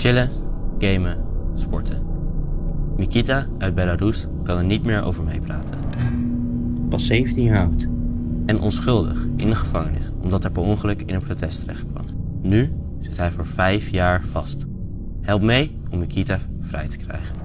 Chillen, gamen, sporten. Mikita uit Belarus kan er niet meer over meepraten. Pas 17 jaar oud. En onschuldig in de gevangenis omdat hij per ongeluk in een protest terecht kwam. Nu zit hij voor 5 jaar vast. Help mee om Mikita vrij te krijgen.